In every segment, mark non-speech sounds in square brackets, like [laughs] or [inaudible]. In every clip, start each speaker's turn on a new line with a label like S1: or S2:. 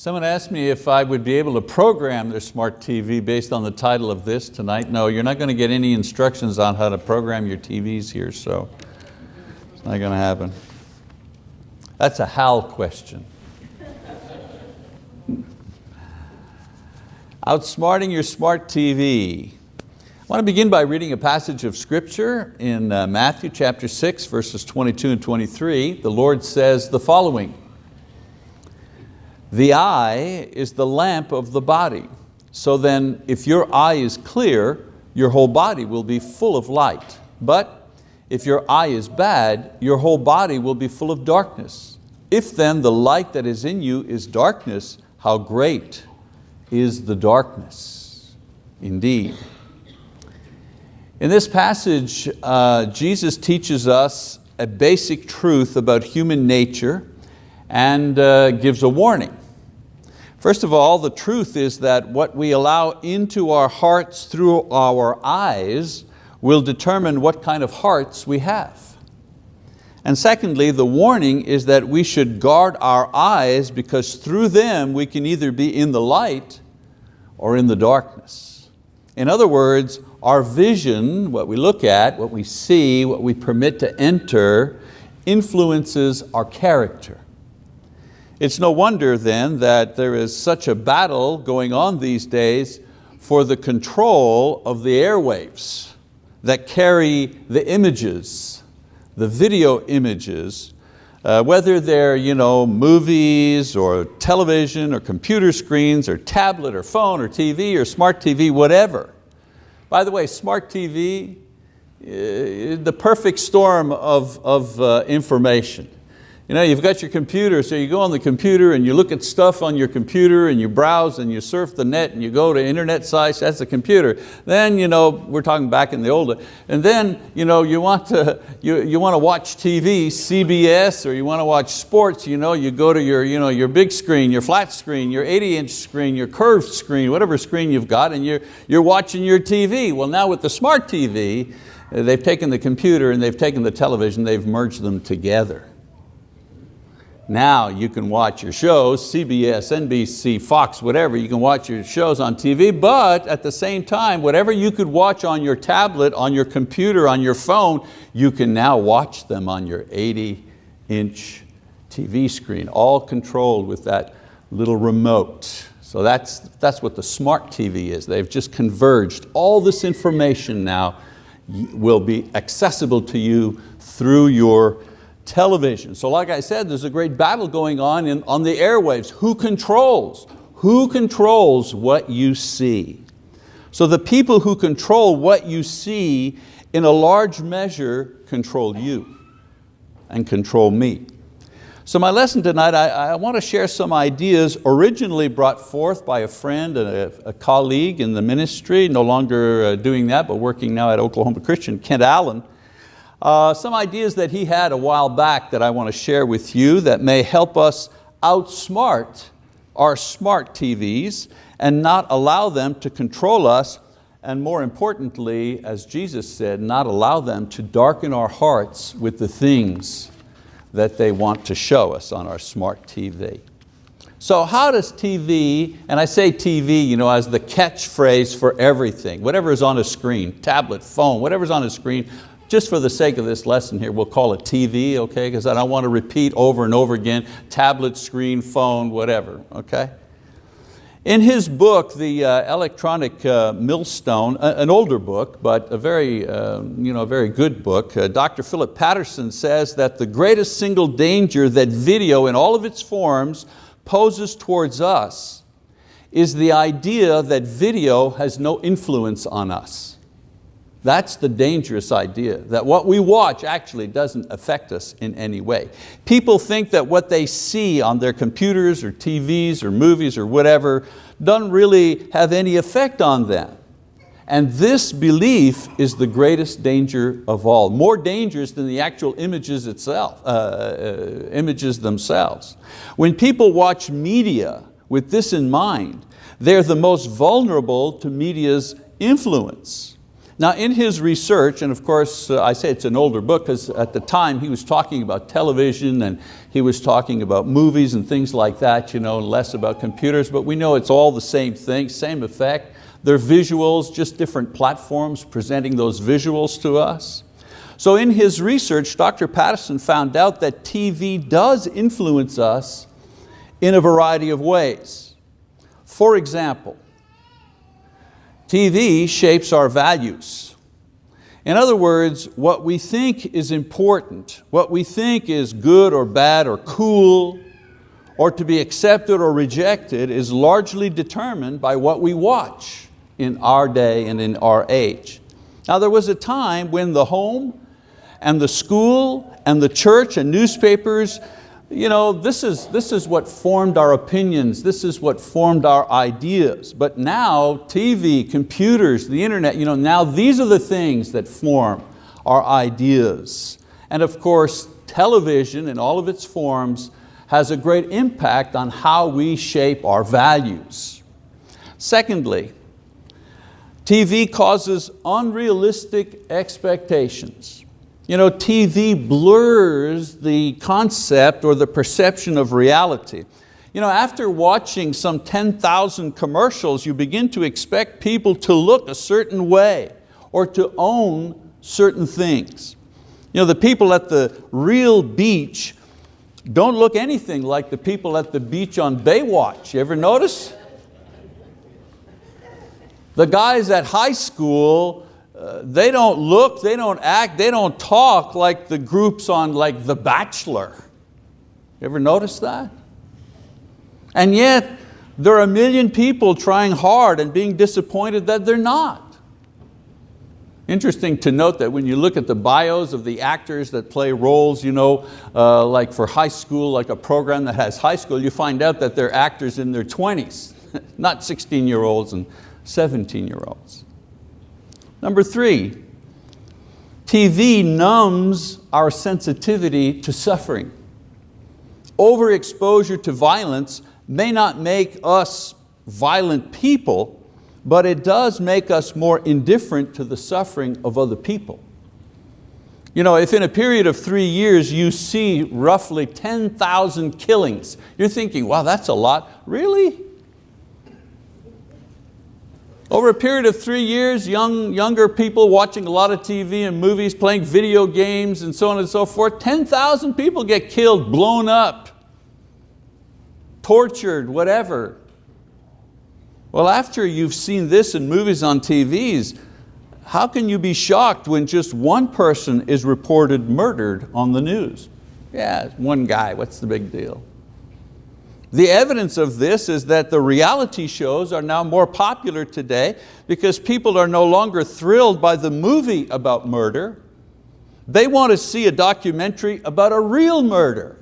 S1: Someone asked me if I would be able to program their smart TV based on the title of this tonight. No, you're not going to get any instructions on how to program your TVs here, so it's not going to happen. That's a Hal question. Outsmarting your smart TV. I want to begin by reading a passage of scripture in uh, Matthew chapter 6, verses 22 and 23. The Lord says the following, the eye is the lamp of the body. So then if your eye is clear, your whole body will be full of light. But if your eye is bad, your whole body will be full of darkness. If then the light that is in you is darkness, how great is the darkness indeed. In this passage, uh, Jesus teaches us a basic truth about human nature and uh, gives a warning. First of all, the truth is that what we allow into our hearts through our eyes will determine what kind of hearts we have. And secondly, the warning is that we should guard our eyes because through them we can either be in the light or in the darkness. In other words, our vision, what we look at, what we see, what we permit to enter, influences our character. It's no wonder then that there is such a battle going on these days for the control of the airwaves that carry the images, the video images, uh, whether they're you know, movies or television or computer screens or tablet or phone or TV or smart TV, whatever. By the way, smart TV, uh, the perfect storm of, of uh, information. You know, you've got your computer, so you go on the computer and you look at stuff on your computer and you browse and you surf the net and you go to internet sites, that's the computer. Then, you know, we're talking back in the old, and then you, know, you, want to, you, you want to watch TV, CBS, or you want to watch sports, you, know, you go to your, you know, your big screen, your flat screen, your 80 inch screen, your curved screen, whatever screen you've got, and you're, you're watching your TV. Well now with the smart TV, they've taken the computer and they've taken the television, they've merged them together. Now you can watch your shows, CBS, NBC, Fox, whatever, you can watch your shows on TV, but at the same time, whatever you could watch on your tablet, on your computer, on your phone, you can now watch them on your 80 inch TV screen, all controlled with that little remote. So that's, that's what the smart TV is. They've just converged. All this information now will be accessible to you through your television. So like I said, there's a great battle going on in, on the airwaves. Who controls? Who controls what you see? So the people who control what you see in a large measure control you and control me. So my lesson tonight, I, I, want to share some ideas originally brought forth by a friend and a, a colleague in the ministry, no longer uh, doing that, but working now at Oklahoma Christian, Kent Allen. Uh, some ideas that he had a while back that I want to share with you that may help us outsmart our smart TVs and not allow them to control us and more importantly, as Jesus said, not allow them to darken our hearts with the things that they want to show us on our smart TV. So how does TV, and I say TV you know, as the catchphrase for everything, whatever is on a screen, tablet, phone, whatever's on a screen, just for the sake of this lesson here, we'll call it TV, okay? Because I don't want to repeat over and over again, tablet, screen, phone, whatever, okay? In his book, The uh, Electronic uh, Millstone, an older book, but a very, uh, you know, very good book, uh, Dr. Philip Patterson says that the greatest single danger that video in all of its forms poses towards us is the idea that video has no influence on us. That's the dangerous idea, that what we watch actually doesn't affect us in any way. People think that what they see on their computers or TVs or movies or whatever doesn't really have any effect on them. And this belief is the greatest danger of all, more dangerous than the actual images itself, uh, uh, images themselves. When people watch media with this in mind, they're the most vulnerable to media's influence. Now in his research, and of course uh, I say it's an older book because at the time he was talking about television and he was talking about movies and things like that, you know, less about computers, but we know it's all the same thing, same effect. They're visuals, just different platforms presenting those visuals to us. So in his research, Dr. Patterson found out that TV does influence us in a variety of ways. For example, TV shapes our values. In other words, what we think is important, what we think is good or bad or cool, or to be accepted or rejected is largely determined by what we watch in our day and in our age. Now there was a time when the home and the school and the church and newspapers you know, this is, this is what formed our opinions, this is what formed our ideas. But now TV, computers, the internet, you know, now these are the things that form our ideas. And of course, television in all of its forms has a great impact on how we shape our values. Secondly, TV causes unrealistic expectations. You know, TV blurs the concept or the perception of reality. You know, after watching some 10,000 commercials, you begin to expect people to look a certain way or to own certain things. You know, the people at the real beach don't look anything like the people at the beach on Baywatch. You ever notice? The guys at high school they don't look, they don't act, they don't talk like the groups on like The Bachelor. You ever notice that? And yet, there are a million people trying hard and being disappointed that they're not. Interesting to note that when you look at the bios of the actors that play roles, you know, uh, like for high school, like a program that has high school, you find out that they're actors in their 20s, [laughs] not 16 year olds and 17 year olds. Number three, TV numbs our sensitivity to suffering. Overexposure to violence may not make us violent people, but it does make us more indifferent to the suffering of other people. You know, if in a period of three years you see roughly 10,000 killings, you're thinking, wow, that's a lot. Really? Over a period of three years, young, younger people watching a lot of TV and movies, playing video games and so on and so forth, 10,000 people get killed, blown up, tortured, whatever. Well, after you've seen this in movies on TVs, how can you be shocked when just one person is reported murdered on the news? Yeah, one guy, what's the big deal? The evidence of this is that the reality shows are now more popular today because people are no longer thrilled by the movie about murder. They want to see a documentary about a real murder.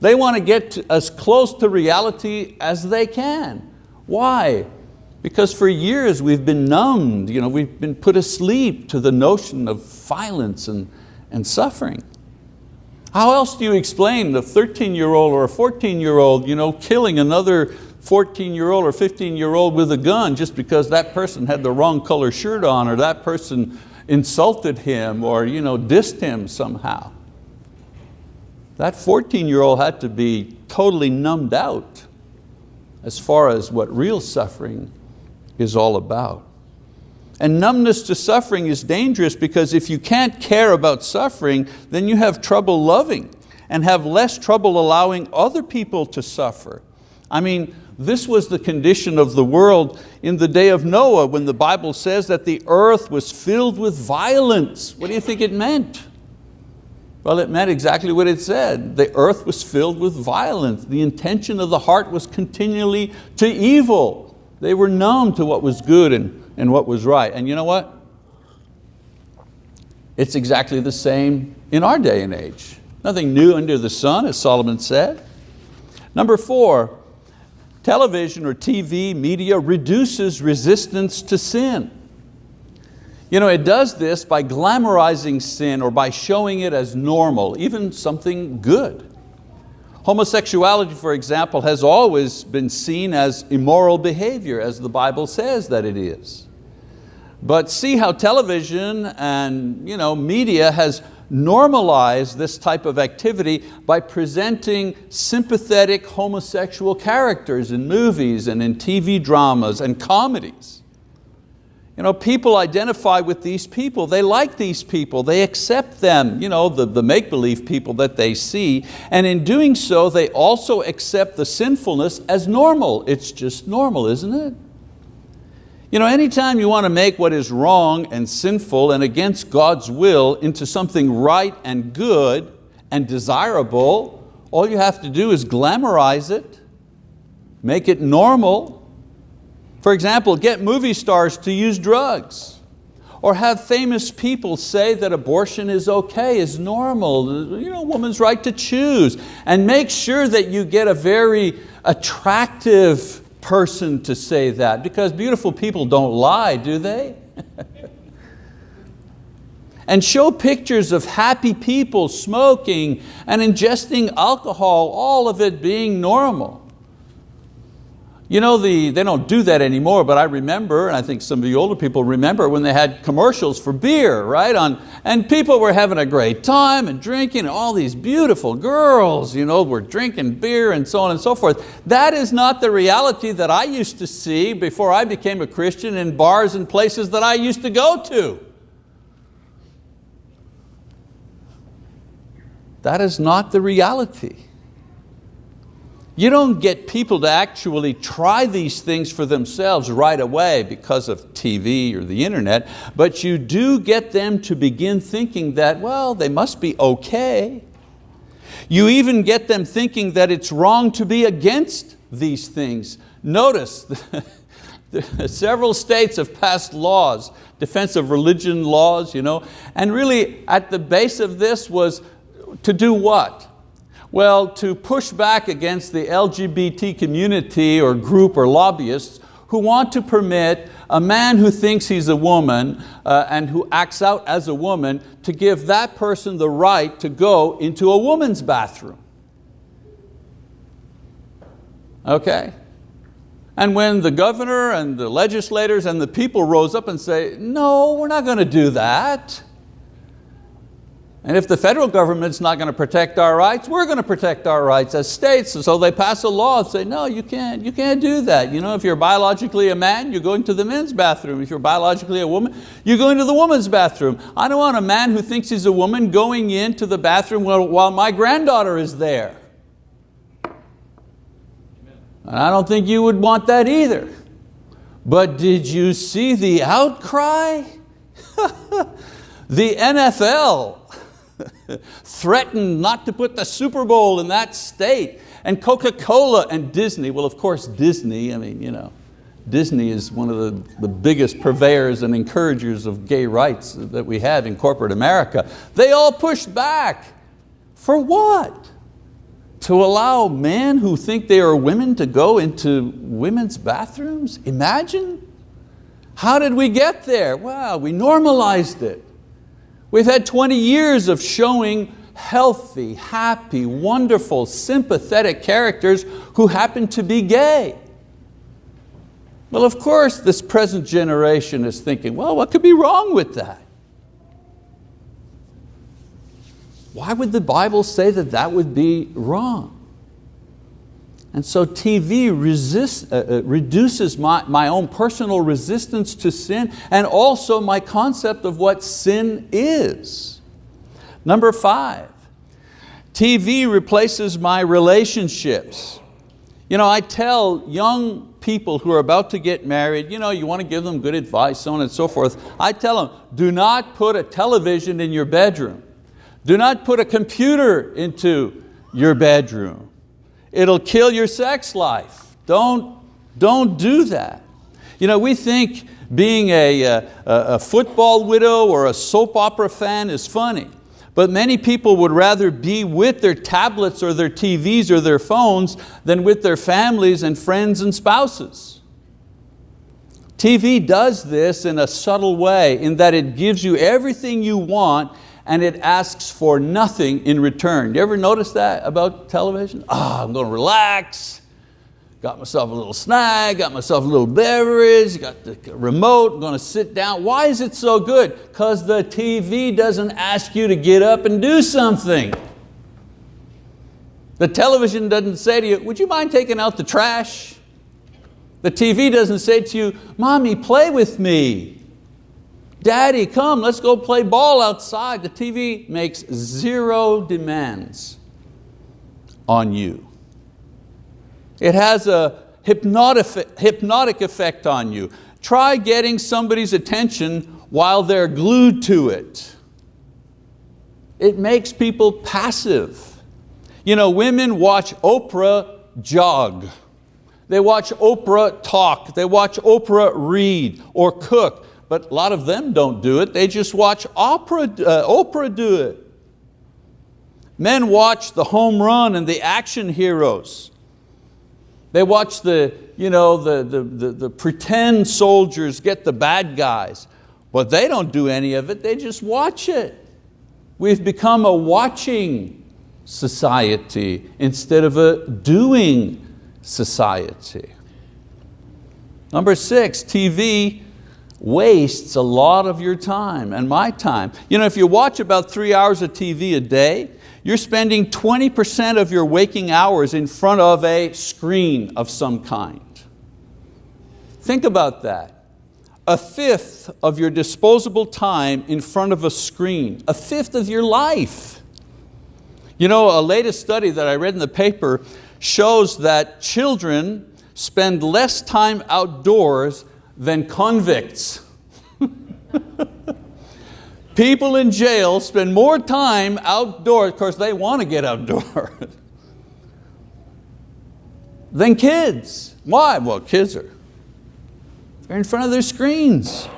S1: They want to get as close to reality as they can. Why? Because for years we've been numbed, you know, we've been put asleep to the notion of violence and, and suffering. How else do you explain a 13 year old or a 14 year old you know, killing another 14 year old or 15 year old with a gun just because that person had the wrong color shirt on or that person insulted him or you know, dissed him somehow. That 14 year old had to be totally numbed out as far as what real suffering is all about. And numbness to suffering is dangerous because if you can't care about suffering, then you have trouble loving and have less trouble allowing other people to suffer. I mean, this was the condition of the world in the day of Noah when the Bible says that the earth was filled with violence. What do you think it meant? Well, it meant exactly what it said. The earth was filled with violence. The intention of the heart was continually to evil. They were numb to what was good and and what was right. And you know what? It's exactly the same in our day and age. Nothing new under the sun, as Solomon said. Number four, television or TV media reduces resistance to sin. You know, it does this by glamorizing sin or by showing it as normal, even something good. Homosexuality, for example, has always been seen as immoral behavior, as the Bible says that it is. But see how television and you know, media has normalized this type of activity by presenting sympathetic homosexual characters in movies and in TV dramas and comedies. You know, people identify with these people, they like these people, they accept them, you know, the, the make-believe people that they see, and in doing so, they also accept the sinfulness as normal. It's just normal, isn't it? You know, anytime you want to make what is wrong and sinful and against God's will into something right and good and desirable, all you have to do is glamorize it, make it normal, for example, get movie stars to use drugs or have famous people say that abortion is okay, is normal, you know, woman's right to choose. And make sure that you get a very attractive person to say that because beautiful people don't lie, do they? [laughs] and show pictures of happy people smoking and ingesting alcohol, all of it being normal. You know, the, they don't do that anymore, but I remember, and I think some of you older people remember when they had commercials for beer, right? On, and people were having a great time and drinking, and all these beautiful girls you know, were drinking beer and so on and so forth. That is not the reality that I used to see before I became a Christian in bars and places that I used to go to. That is not the reality. You don't get people to actually try these things for themselves right away because of TV or the internet, but you do get them to begin thinking that, well, they must be okay. You even get them thinking that it's wrong to be against these things. Notice, [laughs] several states have passed laws, defense of religion laws, you know, and really at the base of this was to do what? Well, to push back against the LGBT community or group or lobbyists who want to permit a man who thinks he's a woman uh, and who acts out as a woman to give that person the right to go into a woman's bathroom. Okay? And when the governor and the legislators and the people rose up and say, no, we're not going to do that. And if the federal government's not going to protect our rights, we're going to protect our rights as states. So they pass a law and say, no, you can't, you can't do that. You know, if you're biologically a man, you're going to the men's bathroom. If you're biologically a woman, you're going to the woman's bathroom. I don't want a man who thinks he's a woman going into the bathroom while, while my granddaughter is there. And I don't think you would want that either. But did you see the outcry? [laughs] the NFL [laughs] threatened not to put the Super Bowl in that state. And Coca-Cola and Disney, well of course Disney, I mean, you know, Disney is one of the, the biggest purveyors and encouragers of gay rights that we have in corporate America. They all pushed back. For what? To allow men who think they are women to go into women's bathrooms? Imagine. How did we get there? Well, we normalized it. We've had 20 years of showing healthy, happy, wonderful, sympathetic characters who happen to be gay. Well, of course, this present generation is thinking, well, what could be wrong with that? Why would the Bible say that that would be wrong? And so TV uh, uh, reduces my, my own personal resistance to sin and also my concept of what sin is. Number five, TV replaces my relationships. You know, I tell young people who are about to get married, you know, you want to give them good advice, so on and so forth. I tell them, do not put a television in your bedroom. Do not put a computer into your bedroom. It'll kill your sex life. Don't, don't do that. You know, we think being a, uh, a, a football widow or a soap opera fan is funny. But many people would rather be with their tablets or their TVs or their phones than with their families and friends and spouses. TV does this in a subtle way in that it gives you everything you want and it asks for nothing in return. You ever notice that about television? Ah, oh, I'm going to relax, got myself a little snack, got myself a little beverage, got the remote, I'm going to sit down. Why is it so good? Because the TV doesn't ask you to get up and do something. The television doesn't say to you, would you mind taking out the trash? The TV doesn't say to you, mommy, play with me. Daddy, come, let's go play ball outside. The TV makes zero demands on you. It has a hypnotic effect on you. Try getting somebody's attention while they're glued to it. It makes people passive. You know, women watch Oprah jog. They watch Oprah talk. They watch Oprah read or cook. But a lot of them don't do it. They just watch opera, uh, Oprah do it. Men watch the home run and the action heroes. They watch the, you know, the, the, the, the pretend soldiers get the bad guys. But they don't do any of it, they just watch it. We've become a watching society instead of a doing society. Number six, TV wastes a lot of your time and my time. You know, if you watch about three hours of TV a day, you're spending 20% of your waking hours in front of a screen of some kind. Think about that. A fifth of your disposable time in front of a screen, a fifth of your life. You know, a latest study that I read in the paper shows that children spend less time outdoors than convicts. People in jail spend more time outdoors, of course they want to get outdoors, [laughs] than kids. Why? Well, kids are they're in front of their screens.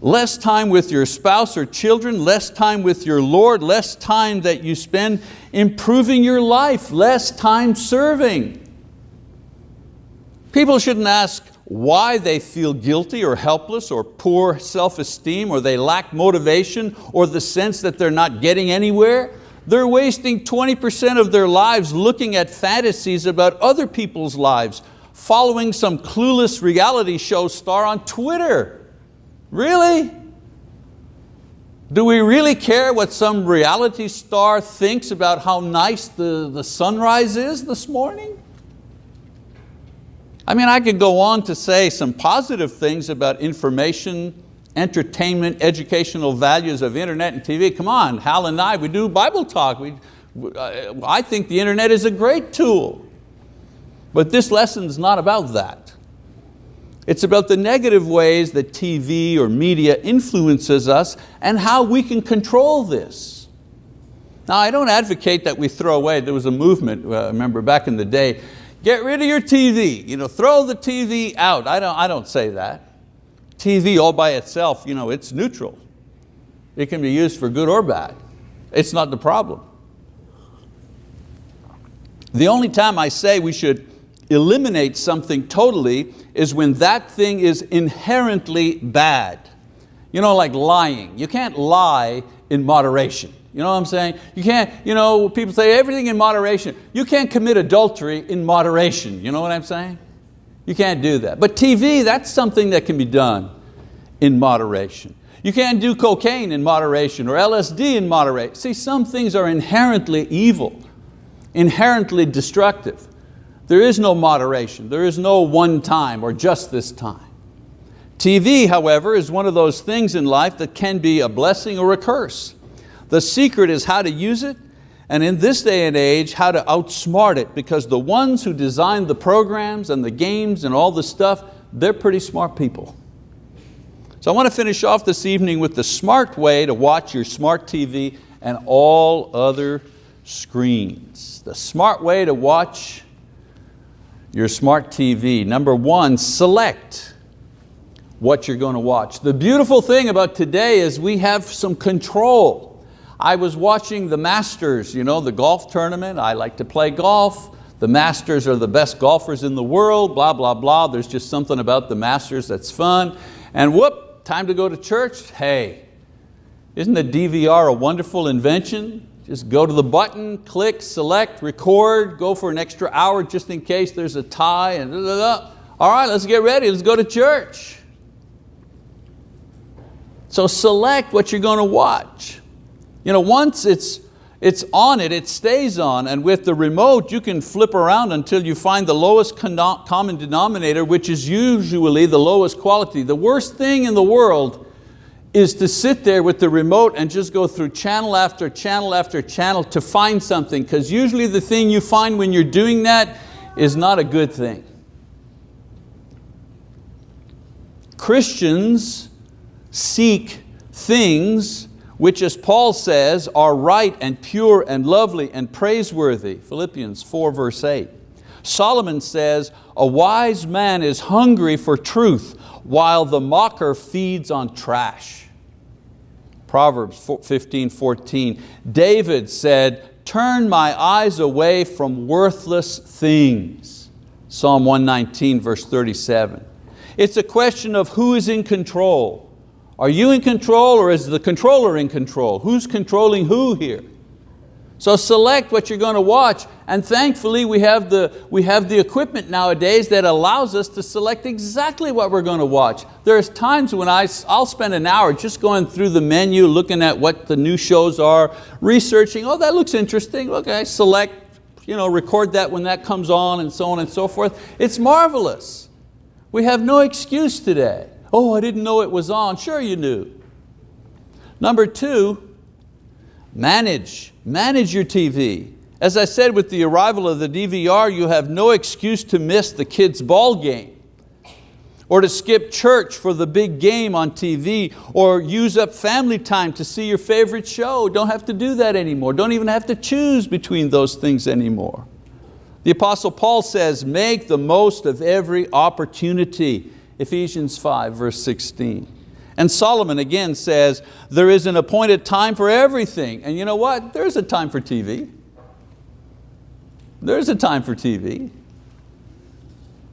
S1: Less time with your spouse or children, less time with your Lord, less time that you spend improving your life, less time serving. People shouldn't ask, why they feel guilty or helpless or poor self-esteem or they lack motivation or the sense that they're not getting anywhere. They're wasting 20% of their lives looking at fantasies about other people's lives, following some clueless reality show star on Twitter. Really? Do we really care what some reality star thinks about how nice the, the sunrise is this morning? I mean, I could go on to say some positive things about information, entertainment, educational values of internet and TV. Come on, Hal and I, we do Bible talk. We, uh, I think the internet is a great tool. But this lesson is not about that. It's about the negative ways that TV or media influences us and how we can control this. Now I don't advocate that we throw away, there was a movement, uh, remember back in the day, Get rid of your TV, you know, throw the TV out. I don't, I don't say that. TV all by itself, you know, it's neutral. It can be used for good or bad. It's not the problem. The only time I say we should eliminate something totally is when that thing is inherently bad. You know, like lying. You can't lie in moderation. You know what I'm saying? You can't, you know, people say everything in moderation. You can't commit adultery in moderation. You know what I'm saying? You can't do that. But TV, that's something that can be done in moderation. You can't do cocaine in moderation or LSD in moderation. See, some things are inherently evil, inherently destructive. There is no moderation. There is no one time or just this time. TV, however, is one of those things in life that can be a blessing or a curse. The secret is how to use it, and in this day and age, how to outsmart it, because the ones who design the programs and the games and all the stuff, they're pretty smart people. So I want to finish off this evening with the smart way to watch your smart TV and all other screens. The smart way to watch your smart TV. Number one, select what you're going to watch. The beautiful thing about today is we have some control. I was watching the Masters, you know, the golf tournament. I like to play golf. The Masters are the best golfers in the world, blah, blah, blah. There's just something about the Masters that's fun. And whoop, time to go to church. Hey, isn't the DVR a wonderful invention? Just go to the button, click, select, record, go for an extra hour just in case there's a tie and. All right, let's get ready, let's go to church. So select what you're going to watch. You know, once it's, it's on it, it stays on, and with the remote you can flip around until you find the lowest common denominator, which is usually the lowest quality. The worst thing in the world is to sit there with the remote and just go through channel after channel after channel to find something, because usually the thing you find when you're doing that is not a good thing. Christians seek things which as Paul says are right and pure and lovely and praiseworthy, Philippians 4 verse 8. Solomon says, a wise man is hungry for truth while the mocker feeds on trash. Proverbs 15, 14. David said, turn my eyes away from worthless things. Psalm 119 verse 37. It's a question of who is in control. Are you in control or is the controller in control? Who's controlling who here? So select what you're going to watch and thankfully we have, the, we have the equipment nowadays that allows us to select exactly what we're going to watch. There's times when I, I'll spend an hour just going through the menu, looking at what the new shows are, researching, oh that looks interesting, okay, select, you know, record that when that comes on and so on and so forth. It's marvelous. We have no excuse today. Oh, I didn't know it was on. Sure you knew. Number two, Manage, manage your TV. As I said with the arrival of the DVR, you have no excuse to miss the kids' ball game or to skip church for the big game on TV or use up family time to see your favorite show. Don't have to do that anymore. Don't even have to choose between those things anymore. The Apostle Paul says, make the most of every opportunity. Ephesians 5 verse 16. And Solomon again says, there is an appointed time for everything. And you know what? There's a time for TV. There's a time for TV.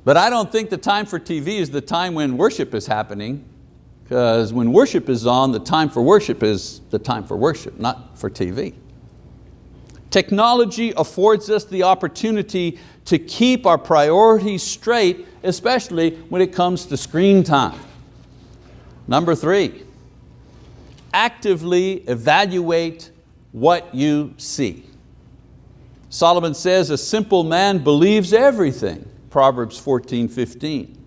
S1: But I don't think the time for TV is the time when worship is happening, because when worship is on, the time for worship is the time for worship, not for TV. Technology affords us the opportunity to keep our priorities straight, especially when it comes to screen time. Number three, actively evaluate what you see. Solomon says, a simple man believes everything, Proverbs 14, 15.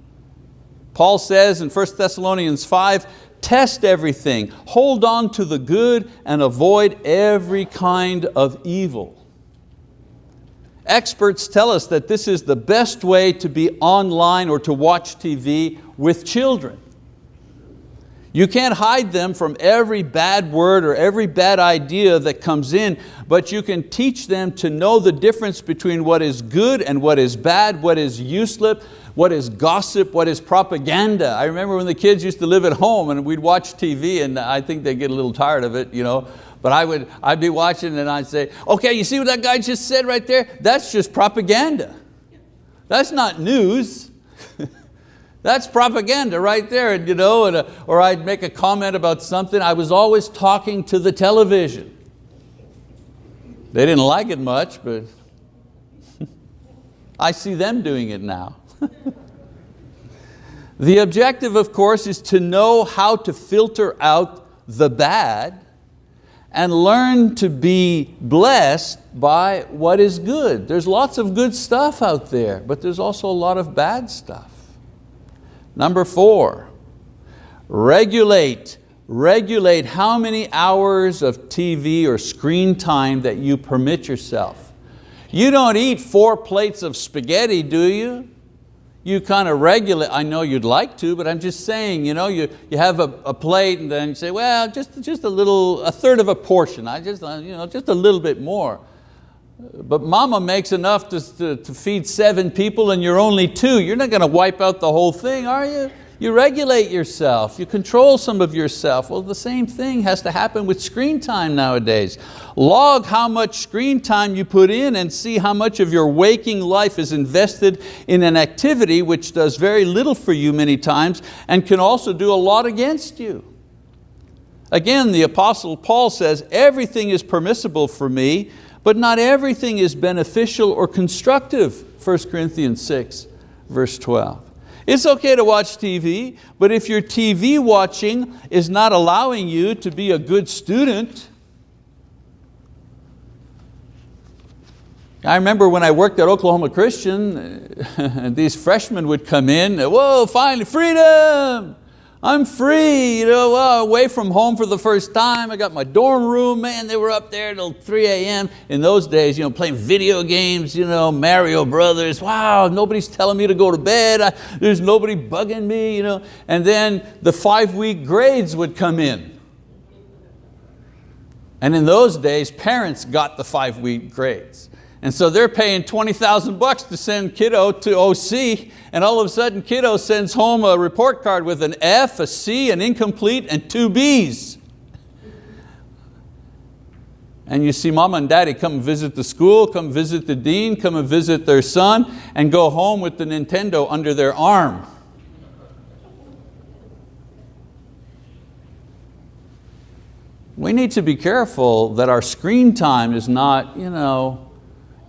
S1: Paul says in 1 Thessalonians 5, test everything, hold on to the good and avoid every kind of evil. Experts tell us that this is the best way to be online or to watch TV with children. You can't hide them from every bad word or every bad idea that comes in, but you can teach them to know the difference between what is good and what is bad, what is useless, what is gossip, what is propaganda. I remember when the kids used to live at home and we'd watch TV and I think they'd get a little tired of it, you know, but I would, I'd be watching and I'd say, okay, you see what that guy just said right there? That's just propaganda. That's not news. [laughs] That's propaganda right there, you know, and, uh, or I'd make a comment about something. I was always talking to the television. They didn't like it much, but [laughs] I see them doing it now. [laughs] the objective, of course, is to know how to filter out the bad and learn to be blessed by what is good. There's lots of good stuff out there, but there's also a lot of bad stuff. Number four, regulate. Regulate how many hours of TV or screen time that you permit yourself. You don't eat four plates of spaghetti, do you? You kind of regulate, I know you'd like to, but I'm just saying, you, know, you, you have a, a plate and then you say, well, just, just a little, a third of a portion, I just, uh, you know, just a little bit more. But mama makes enough to, to, to, feed seven people and you're only two. You're not going to wipe out the whole thing, are you? You regulate yourself, you control some of yourself. Well, the same thing has to happen with screen time nowadays. Log how much screen time you put in and see how much of your waking life is invested in an activity which does very little for you many times and can also do a lot against you. Again, the apostle Paul says, everything is permissible for me, but not everything is beneficial or constructive, 1 Corinthians 6, verse 12. It's okay to watch TV, but if your TV watching is not allowing you to be a good student, I remember when I worked at Oklahoma Christian, and [laughs] these freshmen would come in, whoa, finally, freedom! I'm free, you know, well, away from home for the first time. I got my dorm room, man, they were up there till 3 a.m. In those days, you know, playing video games, you know, Mario Brothers. Wow, nobody's telling me to go to bed. I, there's nobody bugging me, you know. And then the five week grades would come in. And in those days, parents got the five week grades. And so they're paying 20,000 bucks to send kiddo to OC, and all of a sudden kiddo sends home a report card with an F, a C, an incomplete, and two Bs. And you see mama and daddy come visit the school, come visit the dean, come and visit their son, and go home with the Nintendo under their arm. We need to be careful that our screen time is not, you know,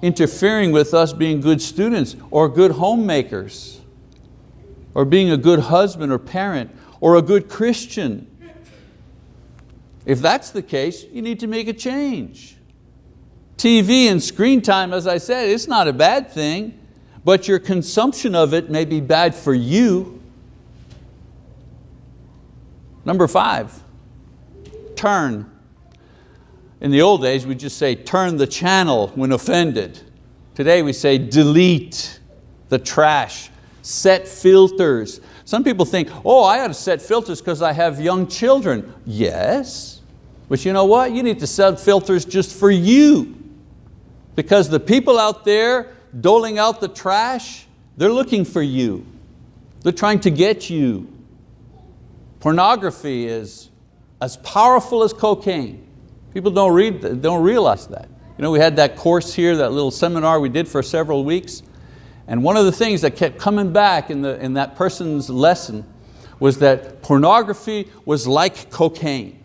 S1: interfering with us being good students or good homemakers or being a good husband or parent or a good Christian. If that's the case, you need to make a change. TV and screen time, as I said, it's not a bad thing, but your consumption of it may be bad for you. Number five, turn. In the old days, we just say turn the channel when offended. Today we say delete the trash, set filters. Some people think, oh, I ought to set filters because I have young children. Yes, but you know what? You need to set filters just for you. Because the people out there doling out the trash, they're looking for you. They're trying to get you. Pornography is as powerful as cocaine. People don't, read, don't realize that. You know, we had that course here, that little seminar we did for several weeks, and one of the things that kept coming back in, the, in that person's lesson was that pornography was like cocaine.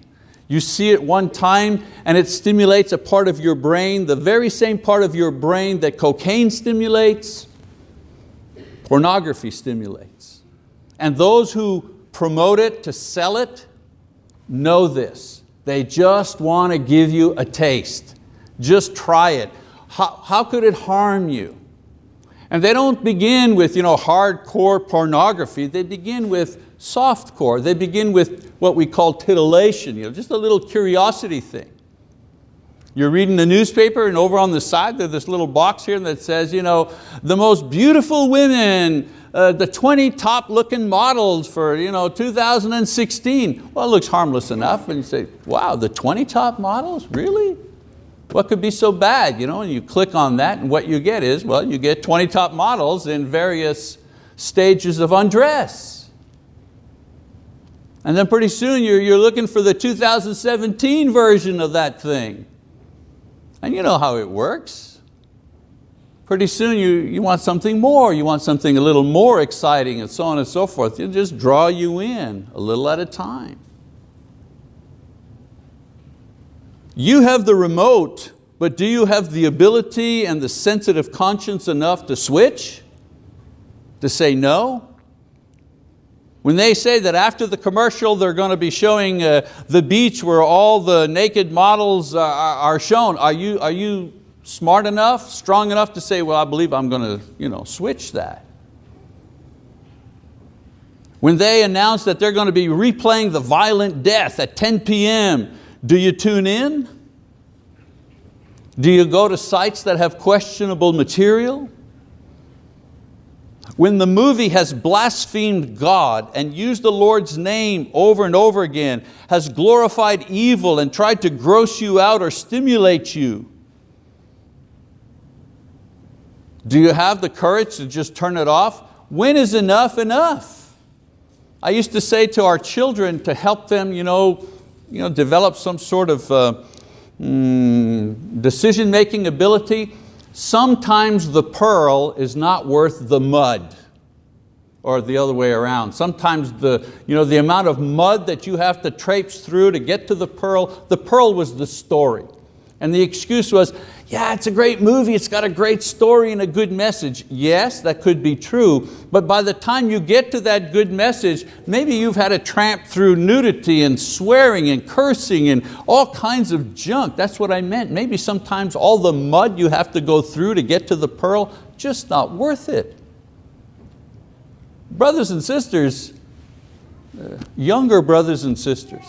S1: You see it one time and it stimulates a part of your brain, the very same part of your brain that cocaine stimulates, pornography stimulates. And those who promote it to sell it know this. They just want to give you a taste. Just try it. How, how could it harm you? And they don't begin with you know, hardcore pornography, they begin with softcore. They begin with what we call titillation, you know, just a little curiosity thing. You're reading the newspaper and over on the side there's this little box here that says, you know, the most beautiful women uh, the 20 top looking models for you know, 2016. Well, it looks harmless enough and you say, wow, the 20 top models, really? What could be so bad? You know, and you click on that and what you get is, well, you get 20 top models in various stages of undress. And then pretty soon you're, you're looking for the 2017 version of that thing. And you know how it works pretty soon you, you want something more, you want something a little more exciting and so on and so forth. It'll just draw you in a little at a time. You have the remote, but do you have the ability and the sensitive conscience enough to switch? To say no? When they say that after the commercial they're going to be showing uh, the beach where all the naked models are, are shown, are you, are you smart enough, strong enough to say, well, I believe I'm going to you know, switch that. When they announce that they're going to be replaying the violent death at 10 p.m., do you tune in? Do you go to sites that have questionable material? When the movie has blasphemed God and used the Lord's name over and over again, has glorified evil and tried to gross you out or stimulate you, Do you have the courage to just turn it off? When is enough enough? I used to say to our children to help them you know, you know, develop some sort of uh, mm, decision-making ability, sometimes the pearl is not worth the mud. or the other way around. Sometimes the, you know, the amount of mud that you have to traipse through to get to the pearl, the pearl was the story. And the excuse was, yeah, it's a great movie, it's got a great story and a good message. Yes, that could be true, but by the time you get to that good message, maybe you've had a tramp through nudity and swearing and cursing and all kinds of junk. That's what I meant. Maybe sometimes all the mud you have to go through to get to the pearl, just not worth it. Brothers and sisters, uh, younger brothers and sisters,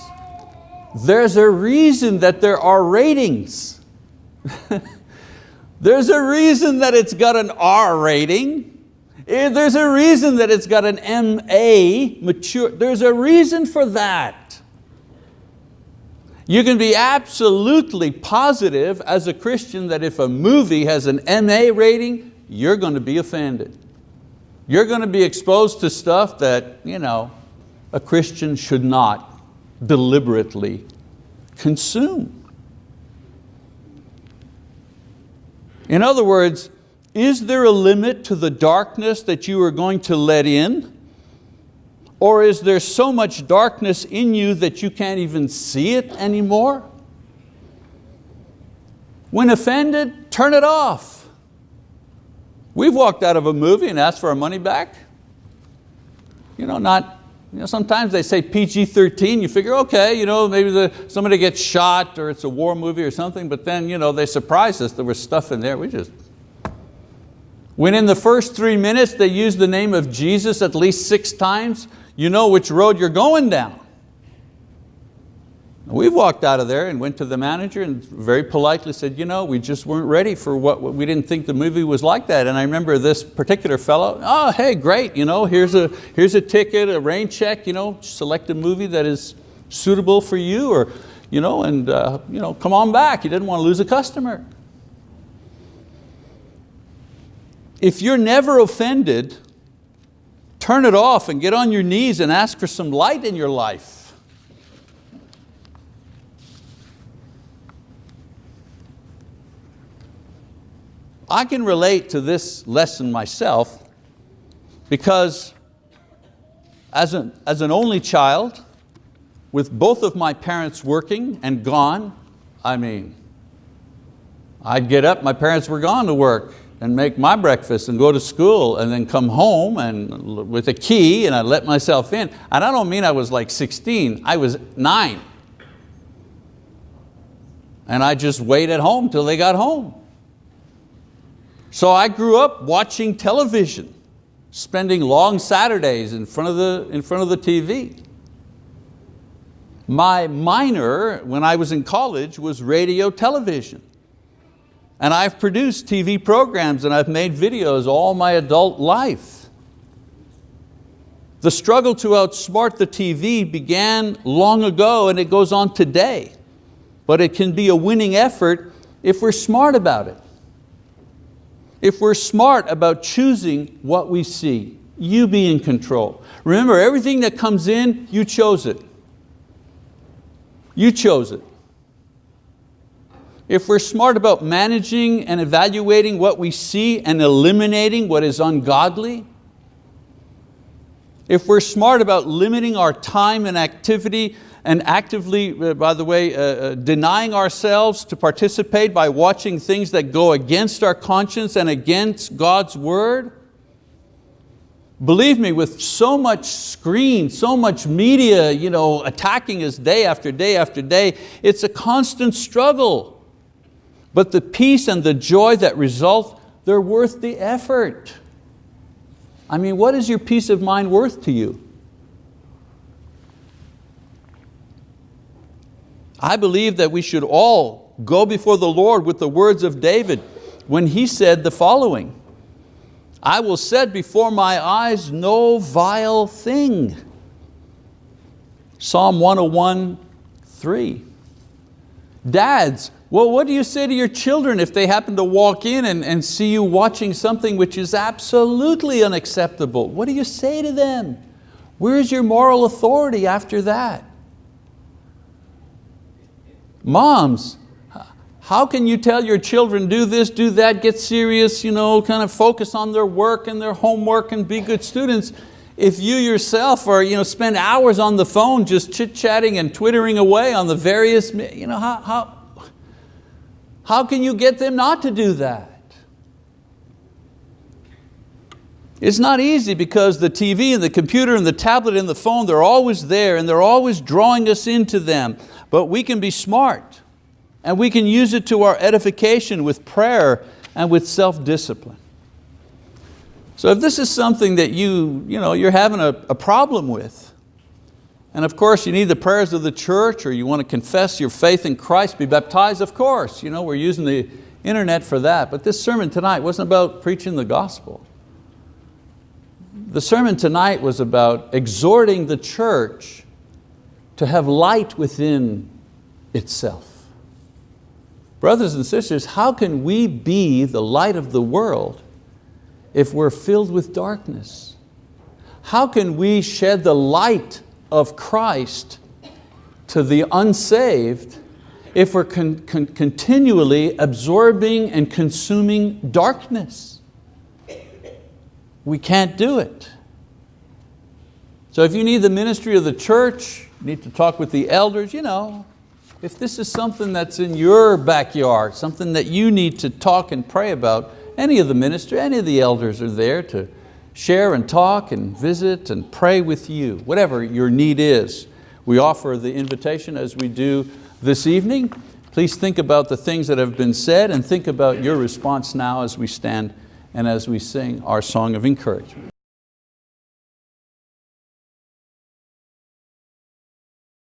S1: there's a reason that there are ratings. [laughs] There's a reason that it's got an R rating. Eh, there's a reason that it's got an MA, mature. There's a reason for that. You can be absolutely positive as a Christian that if a movie has an MA rating, you're going to be offended. You're going to be exposed to stuff that you know, a Christian should not deliberately consume. In other words, is there a limit to the darkness that you are going to let in? Or is there so much darkness in you that you can't even see it anymore? When offended, turn it off. We've walked out of a movie and asked for our money back. You know, not you know, sometimes they say PG-13, you figure, okay, you know, maybe the, somebody gets shot or it's a war movie or something, but then you know, they surprised us, there was stuff in there, we just... When in the first three minutes they use the name of Jesus at least six times, you know which road you're going down. We walked out of there and went to the manager and very politely said, you know, we just weren't ready for what, we didn't think the movie was like that. And I remember this particular fellow, oh, hey, great, you know, here's a, here's a ticket, a rain check, you know, select a movie that is suitable for you or, you know, and uh, you know, come on back. You didn't want to lose a customer. If you're never offended, turn it off and get on your knees and ask for some light in your life. I can relate to this lesson myself because as an, as an only child, with both of my parents working and gone, I mean, I'd get up, my parents were gone to work and make my breakfast and go to school and then come home and with a key and I'd let myself in. And I don't mean I was like 16, I was nine. And I just wait at home till they got home. So I grew up watching television, spending long Saturdays in front of the, in front of the TV. My minor, when I was in college, was radio television. And I've produced TV programs and I've made videos all my adult life. The struggle to outsmart the TV began long ago and it goes on today. But it can be a winning effort if we're smart about it if we're smart about choosing what we see, you be in control. Remember, everything that comes in, you chose it. You chose it. If we're smart about managing and evaluating what we see and eliminating what is ungodly, if we're smart about limiting our time and activity and actively, uh, by the way, uh, uh, denying ourselves to participate by watching things that go against our conscience and against God's word? Believe me, with so much screen, so much media you know, attacking us day after day after day, it's a constant struggle. But the peace and the joy that result, they're worth the effort. I mean, what is your peace of mind worth to you? I believe that we should all go before the Lord with the words of David when he said the following, I will set before my eyes no vile thing. Psalm 101, 3. Dads, well, what do you say to your children if they happen to walk in and, and see you watching something which is absolutely unacceptable? What do you say to them? Where's your moral authority after that? Moms, how can you tell your children do this, do that, get serious, you know, kind of focus on their work and their homework and be good students if you yourself are, you know, spend hours on the phone just chit-chatting and twittering away on the various, you know, how, how, how can you get them not to do that? It's not easy because the TV and the computer and the tablet and the phone, they're always there and they're always drawing us into them. But we can be smart and we can use it to our edification with prayer and with self-discipline. So if this is something that you, you know, you're having a, a problem with, and of course you need the prayers of the church or you want to confess your faith in Christ, be baptized, of course. You know, we're using the internet for that. But this sermon tonight wasn't about preaching the gospel. The sermon tonight was about exhorting the church to have light within itself. Brothers and sisters, how can we be the light of the world if we're filled with darkness? How can we shed the light of Christ to the unsaved if we're con con continually absorbing and consuming darkness? We can't do it. So if you need the ministry of the church, need to talk with the elders, you know, if this is something that's in your backyard, something that you need to talk and pray about, any of the ministry, any of the elders are there to share and talk and visit and pray with you, whatever your need is. We offer the invitation as we do this evening. Please think about the things that have been said and think about your response now as we stand and as we sing our song of encouragement.